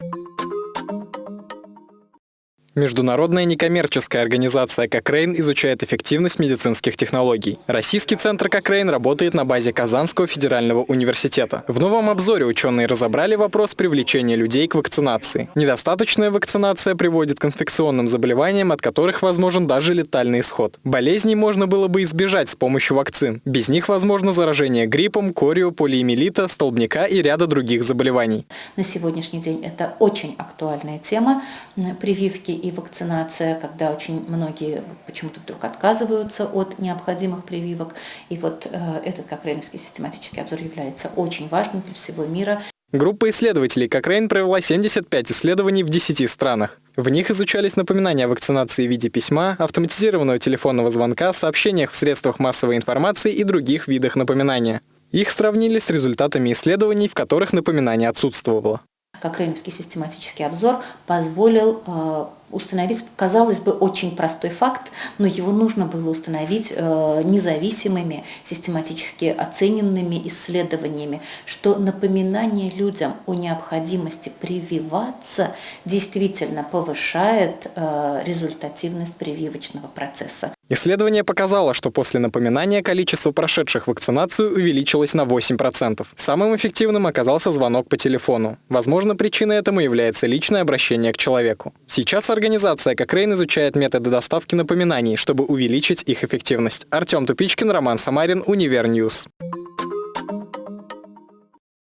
you Международная некоммерческая организация «Кокрейн» изучает эффективность медицинских технологий. Российский центр «Кокрейн» работает на базе Казанского федерального университета. В новом обзоре ученые разобрали вопрос привлечения людей к вакцинации. Недостаточная вакцинация приводит к инфекционным заболеваниям, от которых возможен даже летальный исход. Болезней можно было бы избежать с помощью вакцин. Без них возможно заражение гриппом, корью, полиомиелита, столбняка и ряда других заболеваний. На сегодняшний день это очень актуальная тема прививки и вакцинация, когда очень многие почему-то вдруг отказываются от необходимых прививок. И вот э, этот Кокрейновский систематический обзор является очень важным для всего мира. Группа исследователей Кокрейн провела 75 исследований в 10 странах. В них изучались напоминания о вакцинации в виде письма, автоматизированного телефонного звонка, сообщениях в средствах массовой информации и других видах напоминания. Их сравнили с результатами исследований, в которых напоминание отсутствовало. Кокрейновский систематический обзор позволил э, установить, казалось бы, очень простой факт, но его нужно было установить э, независимыми, систематически оцененными исследованиями, что напоминание людям о необходимости прививаться действительно повышает э, результативность прививочного процесса. Исследование показало, что после напоминания количество прошедших вакцинацию увеличилось на 8%. Самым эффективным оказался звонок по телефону. Возможно, причиной этому является личное обращение к человеку. Сейчас организация Кокрейн изучает методы доставки напоминаний, чтобы увеличить их эффективность. Артем Тупичкин, Роман Самарин, Универньюс.